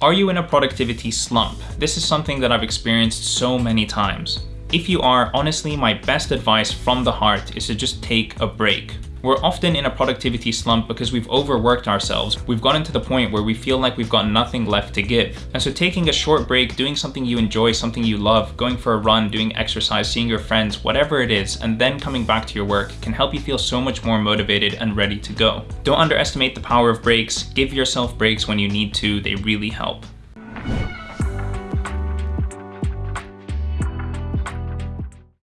Are you in a productivity slump? This is something that I've experienced so many times. If you are, honestly, my best advice from the heart is to just take a break. We're often in a productivity slump because we've overworked ourselves. We've gotten to the point where we feel like we've got nothing left to give. And so taking a short break, doing something you enjoy, something you love, going for a run, doing exercise, seeing your friends, whatever it is, and then coming back to your work can help you feel so much more motivated and ready to go. Don't underestimate the power of breaks. Give yourself breaks when you need to. They really help.